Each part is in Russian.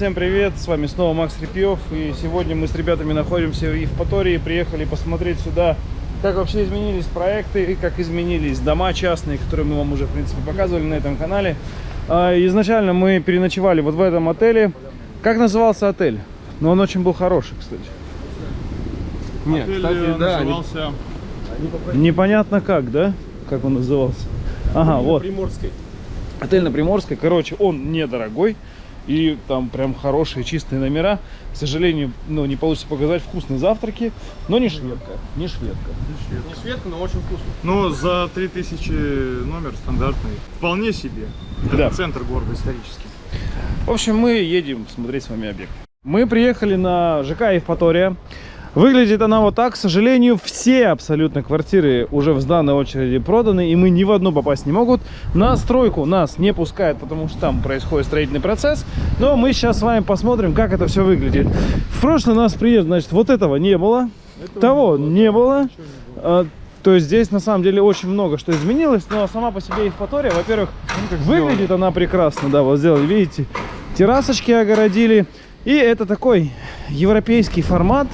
Всем привет, с вами снова Макс Репьев И сегодня мы с ребятами находимся в Евпатории Приехали посмотреть сюда, как вообще изменились проекты И как изменились дома частные, которые мы вам уже, в принципе, показывали на этом канале А, Изначально мы переночевали вот в этом отеле Как назывался отель? Но он очень был хороший, кстати Нет, Отель кстати, э, да, назывался Непонятно как, да? Как он назывался Ага, вот Приморской. Отель на Приморской, короче, он недорогой. И там прям хорошие чистые номера. К сожалению, ну, не получится показать вкусные завтраки. Но не шведка. Не шведка. Не светко, но очень вкусно. Ну, за 3000 номер стандартный. Вполне себе. Это Да. центр города исторический. В общем, мы едем смотреть с вами объект. Мы приехали на ЖК Евпатория. Выглядит она вот так. К сожалению, все абсолютно квартиры уже в данной очереди проданы, и мы ни в одну попасть не могут. На стройку нас не пускают, потому что там происходит строительный процесс. Но мы сейчас с вами посмотрим, как это все выглядит. В прошлый нас приезд, значит, вот этого не было. Того не было. А, То есть здесь на самом деле очень много что изменилось, но сама по себе Евпатория, во-первых, выглядит она прекрасно, да, вот сделали, видите, террасочки огородили. И это такой европейский формат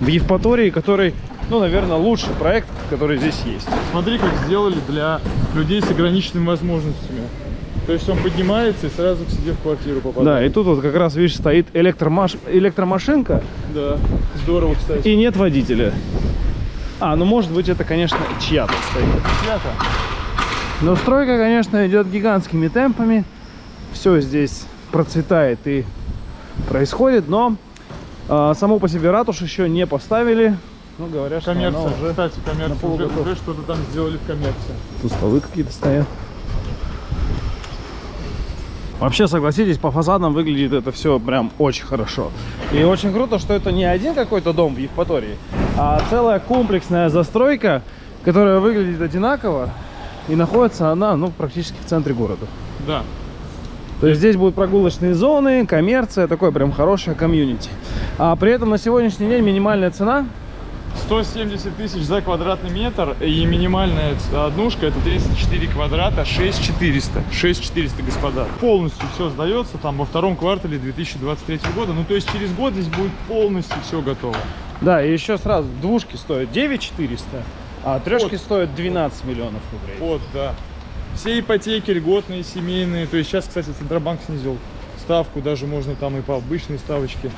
в Евпатории, который, ну, наверное, лучший проект, который здесь есть. Смотри, как сделали для людей с ограниченными возможностями. То есть он поднимается и сразу к себе в квартиру Да, попадает. и тут вот как раз, видишь, стоит электромаш... электромашинка Да. Здорово, кстати. и нет водителя. А, ну, может быть, это, конечно, чья-то стоит. Чья-то. Но стройка, конечно, идет гигантскими темпами. Все здесь процветает и происходит, но а, саму по себе ратушу еще не поставили. Ну, говорят, что Коммерция. уже... Кстати, коммерция. Уже, уже что-то там сделали в коммерции. Тут столы какие-то стоят. Вообще, согласитесь, по фасадам выглядит это все прям очень хорошо. И очень круто, что это не один какой-то дом в Евпатории, а целая комплексная застройка, которая выглядит одинаково. И находится она, ну, практически в центре города. Да. То есть здесь будут прогулочные зоны, коммерция, такое прям хорошее комьюнити. А при этом на сегодняшний день минимальная цена 170 тысяч за квадратный метр и минимальная однушка это 34 квадрата 6400 6400 господа полностью все сдается там во втором квартале 2023 года ну то есть через год здесь будет полностью все готово Да, и еще сразу, двушки стоят 9 400, а трешки Вот. стоят 12 миллионов рублей. вот да все ипотеки льготные семейные то есть сейчас кстати центробанк снизил ставку даже можно там и по обычной ставочке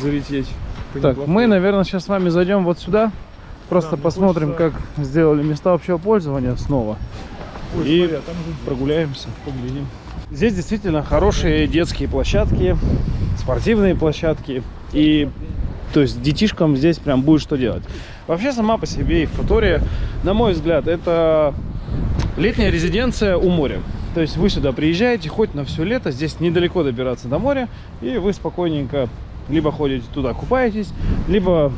залететь Так, мы, наверное, сейчас с вами зайдем вот сюда. Просто Да, посмотрим, хочется- как сделали места общего пользования снова. Ой, и смотри, а там уже Прогуляемся, поглядим. Здесь действительно хорошие детские площадки, спортивные площадки. И то есть детишкам здесь прям будет что делать. Вообще сама по себе Евпатория, на мой взгляд, это летняя резиденция у моря. То есть вы сюда приезжаете хоть на все лето, здесь недалеко добираться до моря, и вы спокойненько либо ходите туда, купаетесь, либо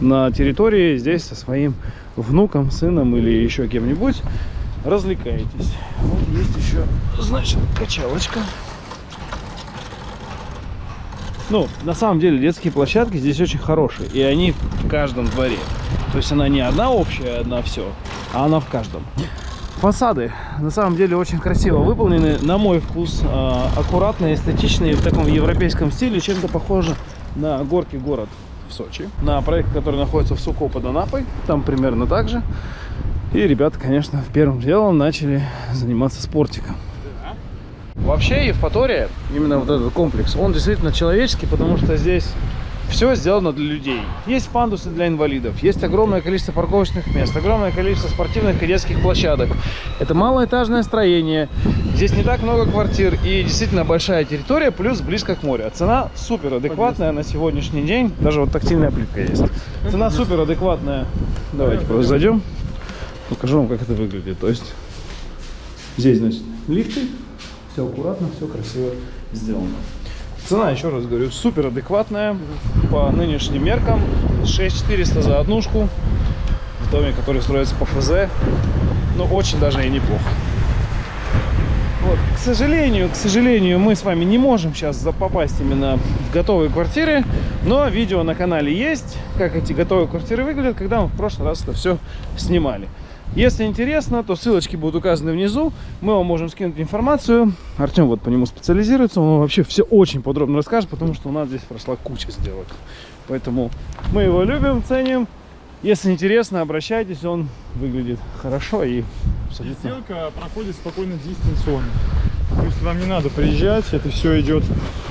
на территории здесь со своим внуком, сыном или еще кем-нибудь развлекаетесь. Вот есть еще, значит, качалочка. Ну, на самом деле, детские площадки здесь очень хорошие, и они в каждом дворе. То есть она не одна общая, одна все, а она в каждом. Фасады на самом деле очень красиво выполнены, на мой вкус, а, аккуратные, эстетичные, в таком европейском стиле, чем-то похоже на горки город в Сочи, на проект, который находится в Суко под Анапой, там примерно так же. И ребята, конечно, первым делом начали заниматься спортиком. Вообще Евпатория, именно вот этот комплекс, он действительно человеческий, потому что здесь все сделано для людей. Есть пандусы для инвалидов, есть огромное количество парковочных мест, огромное количество спортивных и детских площадок. Это малоэтажное строение, здесь не так много квартир и действительно большая территория, плюс близко к морю. А Цена супер адекватная на сегодняшний день, даже вот тактильная плитка есть. Цена супер адекватная. Давайте просто зайдем, покажу вам, как это выглядит. То есть здесь, значит, лифты, все аккуратно, все красиво сделано. Цена, еще раз говорю, супер адекватная по нынешним меркам. 6400 за однушку в доме, который строится по ФЗ. Ну, очень даже и неплохо. Вот. К сожалению, к сожалению, мы с вами не можем сейчас попасть именно в готовые квартиры, но видео на канале есть, как эти готовые квартиры выглядят, когда мы в прошлый раз это все снимали. Если интересно, то ссылочки будут указаны внизу. Мы вам можем скинуть информацию. Артем вот по нему специализируется. Он вообще все очень подробно расскажет, потому что у нас здесь прошла куча сделок. Поэтому мы его любим, ценим. Если интересно, обращайтесь. Он выглядит хорошо и абсолютно... Сделка проходит спокойно дистанционно. То есть вам не надо приезжать, это все идет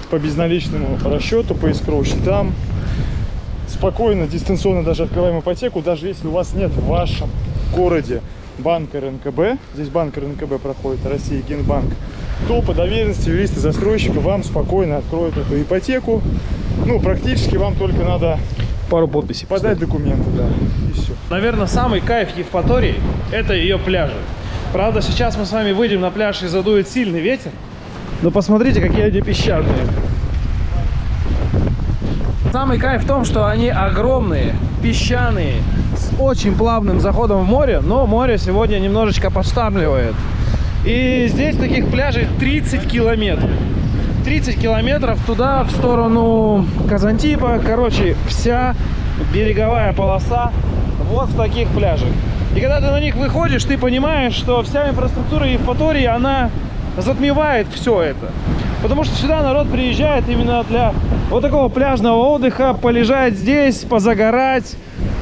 по безналичному расчету, по искровым счетам. Спокойно, дистанционно даже открываем ипотеку, даже если у вас нет в вашем городе банка РНКБ, здесь банк РНКБ проходит, Россия, Генбанк, то по доверенности юриста застройщика вам спокойно откроют эту ипотеку. Ну, практически вам только надо Пару подписей. подать документы, да, и все. Наверное, самый кайф Евпатории – это ее пляжи. Правда, сейчас мы с вами выйдем на пляж и задует сильный ветер. Но посмотрите, какие они песчаные. Самый кайф в том, что они огромные, песчаные, очень плавным заходом в море, но море сегодня немножечко подштармливает. И здесь таких пляжей 30 километров. 30 километров туда, в сторону Казантипа. Короче, вся береговая полоса вот в таких пляжах. И когда ты на них выходишь, ты понимаешь, что вся инфраструктура Евпатории, она затмевает все это. Потому что сюда народ приезжает именно для вот такого пляжного отдыха, полежать здесь, позагорать,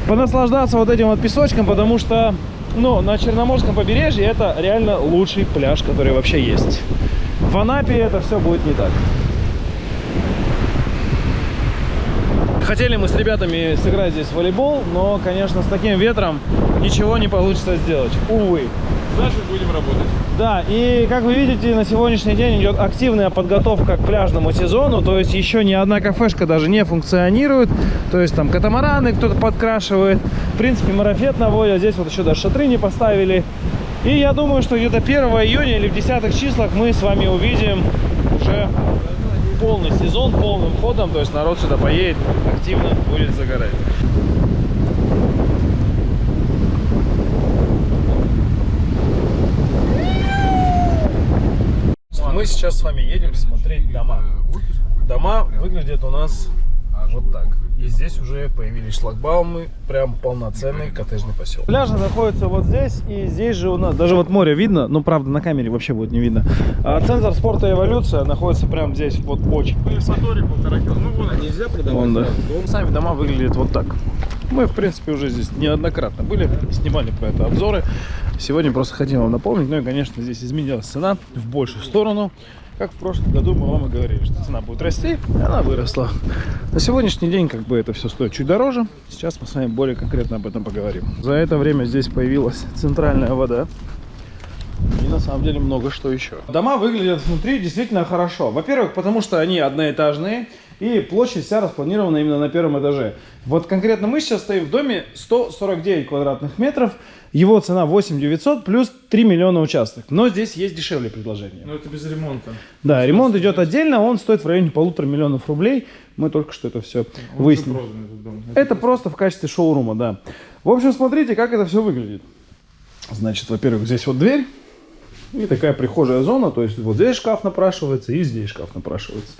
понаслаждаться вот этим вот песочком, потому что, ну, на Черноморском побережье это реально лучший пляж, который вообще есть. В Анапе это все будет не так. Хотели мы с ребятами сыграть здесь в волейбол, но, конечно, с таким ветром ничего не получится сделать. Увы. Значит, будем работать. Да, и как вы видите, на сегодняшний день идет активная подготовка к пляжному сезону, то есть еще ни одна кафешка даже не функционирует, то есть там катамараны кто-то подкрашивает, в принципе марафет наводят, здесь вот еще даже шатры не поставили. И я думаю, что где-то 1 июня или в десятых числах мы с вами увидим уже полный сезон, полным ходом, то есть народ сюда поедет, активно будет загорать. Мы сейчас с вами едем смотреть дома. Дома выглядят у нас вот так. И здесь уже появились шлагбаумы, прям полноценный коттеджный поселок. Пляжи находятся вот здесь, и здесь же у нас, даже вот море видно, но правда на камере вообще будет не видно. А центр спорта эволюция находится прям здесь, вот очень. Евпатория полтора кило. Ну, вон. Нельзя продавать? Вон, да. дом? Сами дома выглядят вот так. Мы, в принципе, уже здесь неоднократно были, снимали про это обзоры. Сегодня просто хотим вам напомнить. Ну и, конечно, здесь изменилась цена в большую сторону. Как в прошлом году мы вам и говорили, что цена будет расти, и она выросла. На сегодняшний день как бы это все стоит чуть дороже. Сейчас мы с вами более конкретно об этом поговорим. За это время здесь появилась центральная вода. И на самом деле много что еще. Дома выглядят внутри действительно хорошо. Во-первых, потому что они одноэтажные. И площадь вся распланирована именно на первом этаже. Вот конкретно мы сейчас стоим в доме 149 квадратных метров. Его цена 8 900 плюс 3 миллиона участок. Но здесь есть дешевле предложение. Ну, это без ремонта. Да, ремонт идет отдельно, он стоит в районе полутора миллионов рублей. Мы только что это все Он выяснили. дом. Это просто в качестве шоурума, да. В общем, смотрите, как это все выглядит. Значит, во-первых, здесь вот дверь. И такая прихожая зона. То есть вот здесь шкаф напрашивается и здесь шкаф напрашивается.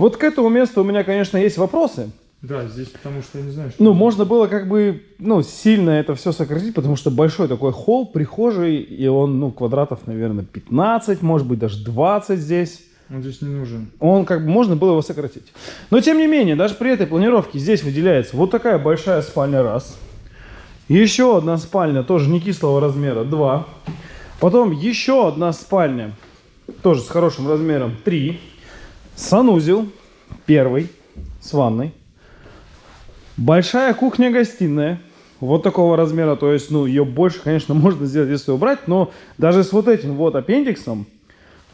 Вот к этому месту у меня, конечно, есть вопросы. Да, здесь потому что я не знаю, что... Ну, можно было как бы, ну, сильно это все сократить, потому что большой такой холл, прихожий, и он, ну, квадратов, наверное, 15, может быть, даже 20 здесь. Он здесь не нужен. Он как бы можно было его сократить. Но тем не менее, даже при этой планировке здесь выделяется вот такая большая спальня раз. Еще одна спальня, тоже не кислого размера, два. Потом еще одна спальня, тоже с хорошим размером, три. Санузел, первый, с ванной. Большая кухня-гостиная, вот такого размера, то есть, ну, ее больше, конечно, можно сделать, если убрать, но даже с вот этим вот аппендиксом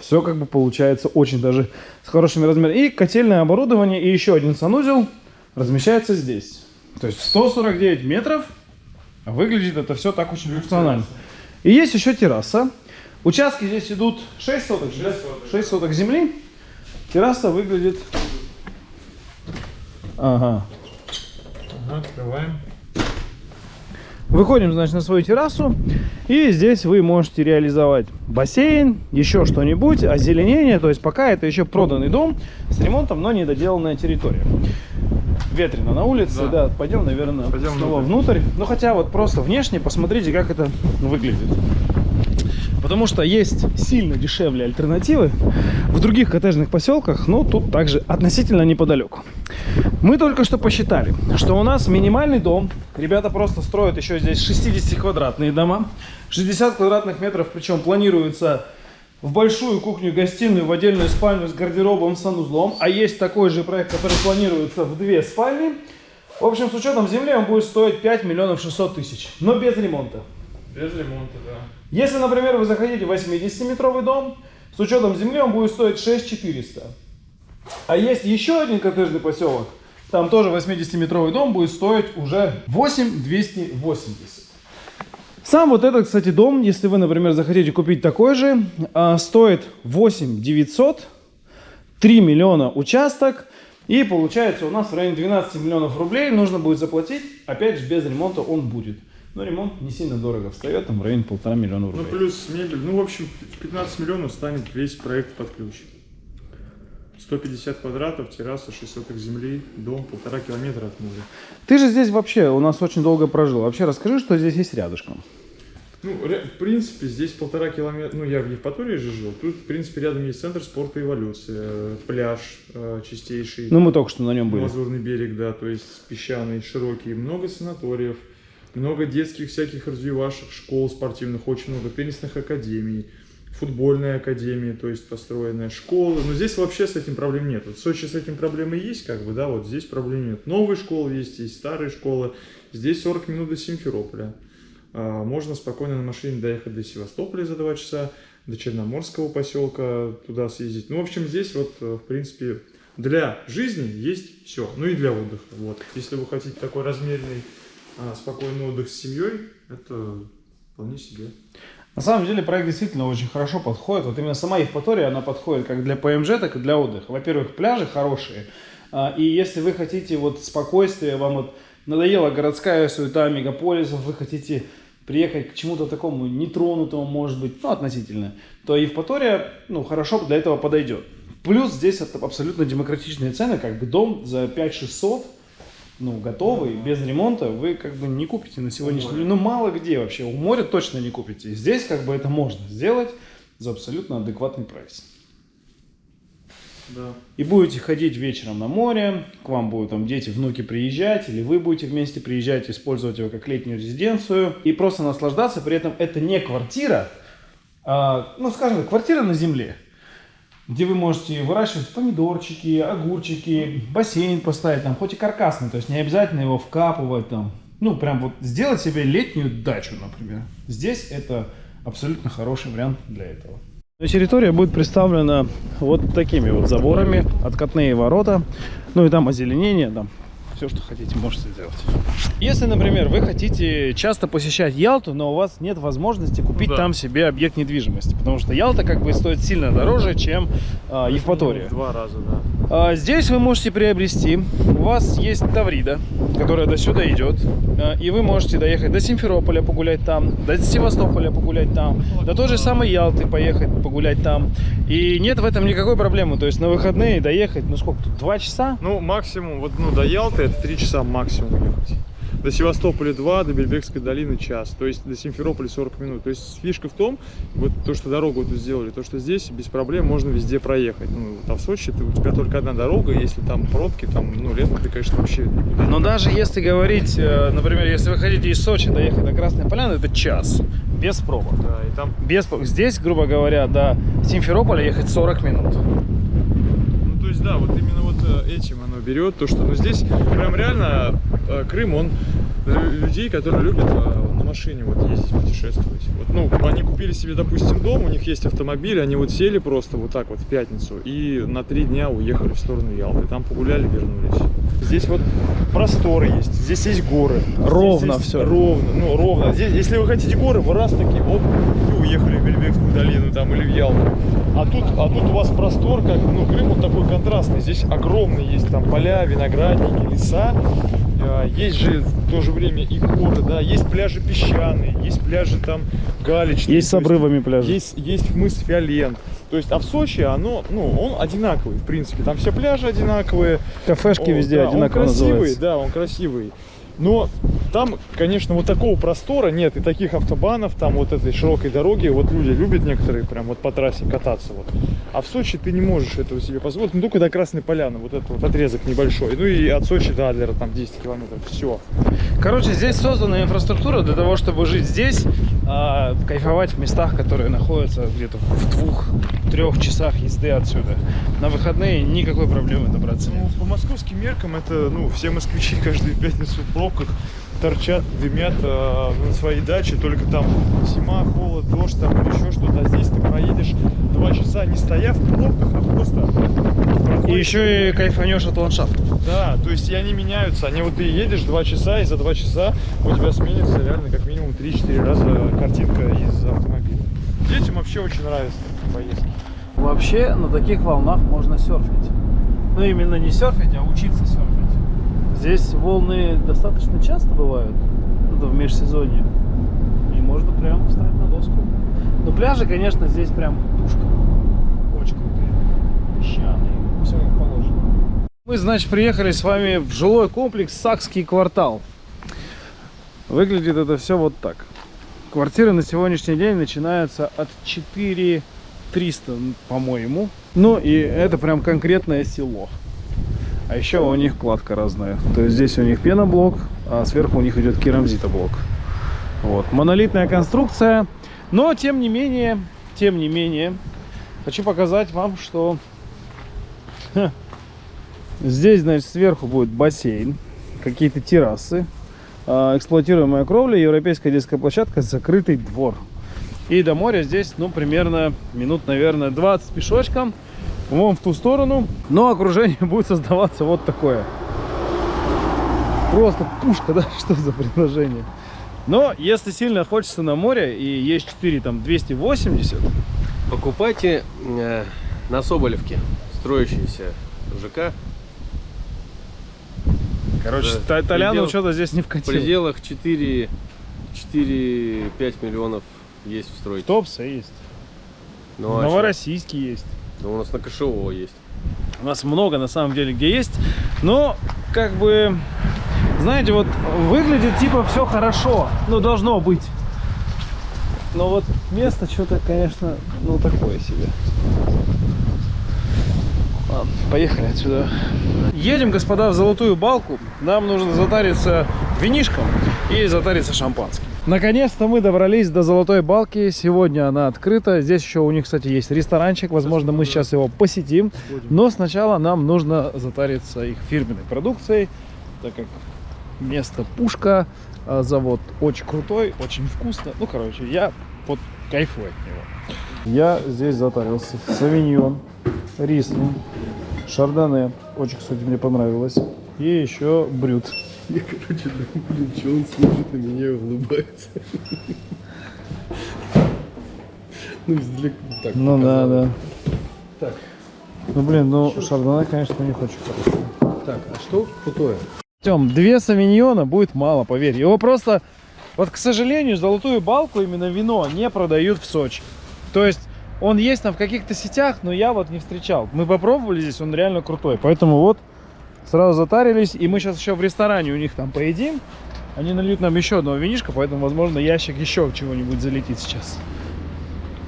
все как бы получается очень даже с хорошими размерами. И котельное оборудование, и еще один санузел размещается здесь. То есть 149 метров, выглядит это все так очень функционально. И есть еще терраса. Участки здесь идут 6 соток, 6 соток. 6 соток земли. Терраса выглядит... Ага. Ага, открываем. Выходим, значит, на свою террасу. И здесь вы можете реализовать бассейн, еще что-нибудь, озеленение. То есть пока это еще проданный дом с ремонтом, но недоделанная территория. ветрено на улице, да, Да. пойдем, наверное, Пойдем снова внутрь. Ну, хотя вот просто внешне посмотрите, как это выглядит. Потому что есть сильно дешевле альтернативы в других коттеджных поселках, но тут также относительно неподалеку. Мы только что посчитали, что у нас минимальный дом, ребята просто строят еще здесь 60-квадратные дома, 60 квадратных метров, причем планируется в большую кухню-гостиную, в отдельную спальню с гардеробом, санузлом, а есть такой же проект, который планируется в две спальни. В общем, с учетом земли он будет стоить 5 миллионов 600 тысяч, но без ремонта. Без ремонта, да. Если, например, вы захотите 80-метровый дом, с учетом земли он будет стоить 6400. А есть еще один коттеджный поселок, там тоже 80-метровый дом будет стоить уже 8280. Сам вот этот, кстати, дом, если вы, например, захотите купить такой же, а, стоит 8 900, 3 миллиона участок, и получается у нас в районе 12 миллионов рублей нужно будет заплатить, опять же, без ремонта он будет. Но ремонт не сильно дорого встает, там в районе полтора миллиона Ну, рублей. плюс мебель. Ну, в общем, в 15 миллионов станет весь проект под ключ. 150 квадратов, терраса, 6 соток земли, дом, полтора километра от моря. Ты же здесь вообще у нас очень долго прожил. Вообще расскажи, что здесь есть рядышком. Ну, в принципе, здесь полтора километра, ну, я в Евпатории же жил, тут, в принципе, рядом есть центр спорта и эволюции, пляж э, чистейший, Ну, мы только что на нем были. Лазурный берег, да, то есть песчаный, широкий, много санаториев, много детских всяких развивашек, школ спортивных, очень много теннисных академий, футбольная академия, то есть построенная школа. Но здесь вообще с этим проблем нет. Вот в Сочи с этим проблемы есть, как бы, да, вот здесь проблем нет. Новые школы есть, есть старые школы. Здесь 40 минут до Симферополя. А, Можно спокойно на машине доехать до Севастополя за 2 часа, до Черноморского поселка туда съездить. Ну, в общем, здесь вот, э, в принципе, для жизни есть все. Ну и для отдыха. Вот. Если вы хотите такой размеренный, а, спокойный отдых с семьей, это вполне себе. На самом деле проект действительно очень хорошо подходит. Вот именно сама Евпатория, она подходит как для ПМЖ, так и для отдыха. Во-первых, пляжи хорошие. а, И если вы хотите вот спокойствие, вам вот надоела городская суета мегаполисов, вы хотите приехать к чему-то такому нетронутому, может быть, ну, относительно, то Евпатория, ну, хорошо для этого подойдет. Плюс здесь абсолютно демократичные цены, как бы дом за 5600, ну, готовый, без ремонта, вы как бы не купите на сегодняшний день. Ну, мало где вообще. У моря точно не купите. Здесь как бы это можно сделать за абсолютно адекватный прайс. Да. И будете ходить вечером на море, к вам будут там дети, внуки приезжать, или вы будете вместе приезжать, использовать его как летнюю резиденцию, и просто наслаждаться. При этом это не квартира, а, ну, скажем так, квартира на земле, где вы можете выращивать помидорчики, огурчики, бассейн поставить, там, хоть и каркасный, то есть не обязательно его вкапывать, там, ну, прям вот сделать себе летнюю дачу, например. Здесь это абсолютно хороший вариант для этого. Территория будет представлена вот такими вот заборами, откатные ворота, ну и там озеленение, там все, что хотите, можете сделать. Если, например, вы хотите часто посещать Ялту, но у вас нет возможности купить да. там себе объект недвижимости, потому что Ялта как бы стоит сильно дороже, чем а, Евпатория. Два раза, да. А, Здесь вы можете приобрести, у вас есть Таврида, которая до сюда идет, а, и вы можете доехать до Симферополя погулять там, до Севастополя погулять там, до той же самой Ялты поехать погулять там. И нет в этом никакой проблемы, то есть на выходные доехать, ну сколько тут, два часа? Ну, максимум, вот, ну, до Ялты это 3 часа максимум ехать. До Севастополя 2, до Бельбекской долины час. То есть до Симферополя 40 минут. То есть фишка в том, вот то, что дорогу эту сделали, то, что здесь без проблем можно везде проехать. Ну, там в Сочи ты, у тебя только одна дорога, если там пробки, там, ну, летом ты, конечно, вообще Но даже если говорить, э, например, если вы хотите из Сочи доехать до Красной Поляны, это час, без пробок. Да, и там, Без, здесь, грубо говоря, до Симферополя ехать 40 минут. ну, то есть, да, вот именно вот э, этим оно берет, то, что, ну, здесь прям реально э, Крым, он лю- людей, которые любят э, машине вот ездить, путешествовать. Вот, ну, они купили себе, допустим, дом, у них есть автомобиль, они вот сели просто вот так вот в пятницу и на три дня уехали в сторону Ялты, там погуляли, вернулись. Здесь вот простор есть, здесь есть горы. Ровно Здесь всё. Ровно, ну, ровно. Здесь, если вы хотите горы, вы раз такие, оп, и уехали в Бельбекскую долину там или в Ялту. А тут, а тут у вас простор, как, ну, Крым он такой контрастный. Здесь огромный есть там поля, виноградники, леса. А, Есть же в то же время и горы, да, есть пляжи песчаные, есть пляжи там галечные. Есть с обрывами пляжи. Есть, есть мыс Фиолент. То есть, а в Сочи оно, ну, он одинаковый, в принципе. Там все пляжи одинаковые. Кафешки О, везде да, одинаково он красивый, называются. да, он красивый. Но там, конечно, вот такого простора нет и таких автобанов, там вот этой широкой дороги. Вот люди любят некоторые прям вот по трассе кататься. Вот. А в Сочи ты не можешь этого себе позволить. Ну, только до Красной Поляны, вот этот вот отрезок небольшой. Ну и от Сочи до Адлера там 10 километров. Все. Короче, здесь создана инфраструктура для того, чтобы жить здесь, а, кайфовать в местах, которые находятся где-то в двух-трех часах езды отсюда. На выходные никакой проблемы добраться Ну, по московским меркам это, ну, все москвичи каждую пятницу в пробках торчат, дымят э, на своей даче, только там зима, холод, дождь, там или еще что-то. А здесь ты проедешь два часа не стоя в пробках, а просто... И проходишь. еще и кайфанешь от ландшафта. Да, то есть и они меняются. Они вот ты едешь два часа, и за два часа у тебя сменится реально как минимум 3-4 раза картинка из автомобиля. Детям вообще очень нравятся такие поездки. Вообще на таких волнах можно серфить. Ну именно не серфить, а учиться серфить. Здесь волны достаточно часто бывают, это в межсезонье. И можно прям встать на доску. Но пляжи, конечно, здесь прям пушка. Очень крутые. Песчаные. Все как положено. Мы, значит, приехали с вами в жилой комплекс Сакский квартал. Выглядит это все вот так. Квартиры на сегодняшний день начинаются от 4 300, по-моему. Ну и это прям конкретное село. А еще у них кладка разная. То есть здесь у них пеноблок, а сверху у них идет керамзитоблок. Вот. Монолитная конструкция. Но тем не менее, тем не менее, хочу показать вам, что ха, здесь, значит, сверху будет бассейн, какие-то террасы, а, эксплуатируемая кровля, европейская детская площадка, закрытый двор. И до моря здесь, ну, примерно минут, наверное, 20 пешочком. Вон в ту сторону. Но окружение будет создаваться вот такое. Просто пушка, да? Что за предложение? Но если сильно хочется на море и есть 4, там, 280, Покупайте э, на Соболевке строящийся ЖК короче, Да, предел- что-то здесь не в вкатил. пределах 4 4-5 миллионов есть в стройке. Топса есть. Ну, а? Новороссийский есть. Ну, у нас на КШО есть. У нас много на самом деле где есть. Но как бы, знаете, вот выглядит типа все хорошо. Ну, должно быть. Но вот место что-то, конечно, ну такое себе. Ладно, поехали отсюда. Едем, господа, в Золотую Балку. Нам нужно затариться винишком и затариться шампанским. Наконец-то мы добрались до Золотой Балки. Сегодня она открыта. Здесь еще у них, кстати, есть ресторанчик. Возможно, мы сейчас его посетим. Но сначала нам нужно затариться их фирменной продукцией, так как место пушка, а завод очень крутой, очень вкусно. Ну, короче, я вот кайфую от него. Я здесь затарился. Савиньон, рислинг, шардоне. Очень, кстати, мне понравилось. И еще брют. Я, короче, думаю, блин, что он смотрит на меня и улыбается. Ну, издалека так Ну да, да. Так. Ну, блин, ну, шардоне, конечно, у них очень хороший. Так, а что крутое? Тем, две савиньона будет мало, поверь. Его просто, вот, к сожалению, золотую балку, именно вино, не продают в Сочи. То есть, он есть там в каких-то сетях, но я вот не встречал. Мы попробовали здесь, он реально крутой. Поэтому вот, сразу затарились. И мы сейчас еще в ресторане у них там поедим. Они нальют нам еще одного винишка, поэтому, возможно, ящик еще чего-нибудь залетит сейчас.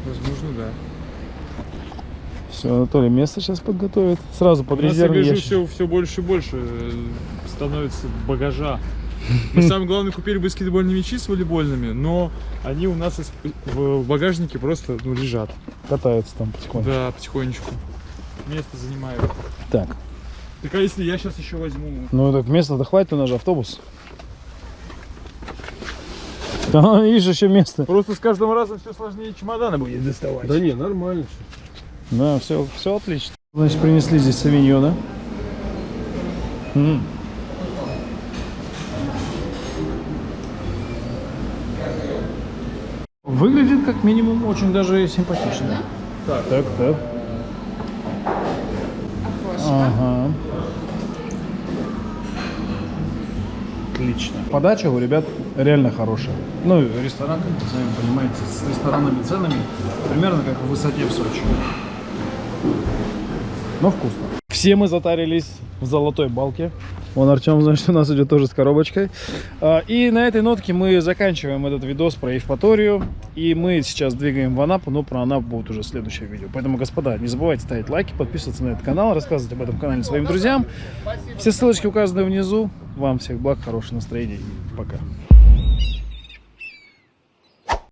Возможно, да. Все, Анатолий место сейчас подготовит. Сразу под резервный ящик. все, все больше и больше э, становится багажа. Мы самое главное купили баскетбольные мячи с волейбольными, но они у нас в багажнике просто ну, лежат. Катаются там потихоньку. Да, потихонечку. Место занимают. Так, Так а если я сейчас еще возьму? ну так места-то хватит, у нас же автобус. Да, видишь, еще место. Просто с каждым разом все сложнее чемоданы будет доставать. Да не, нормально все. Да, все, все отлично. Значит, принесли здесь савиньона. М. Выглядит как минимум очень даже симпатично. Так, так, так. Ага. отлично. Подача у ребят реально хорошая. Ну, ресторан, как вы сами понимаете, с ресторанными ценами примерно как в высоте в Сочи. Но вкусно. Все мы затарились в золотой балке. Вон Артем, значит, у нас идет тоже с коробочкой. А, И на этой нотке мы заканчиваем этот видос про Евпаторию. И мы сейчас двигаем в Анапу, но про Анапу будет уже следующее видео. Поэтому, господа, не забывайте ставить лайки, подписываться на этот канал, рассказывать об этом канале своим друзьям. Все ссылочки указаны внизу. Вам всех благ, хорошего настроения и пока.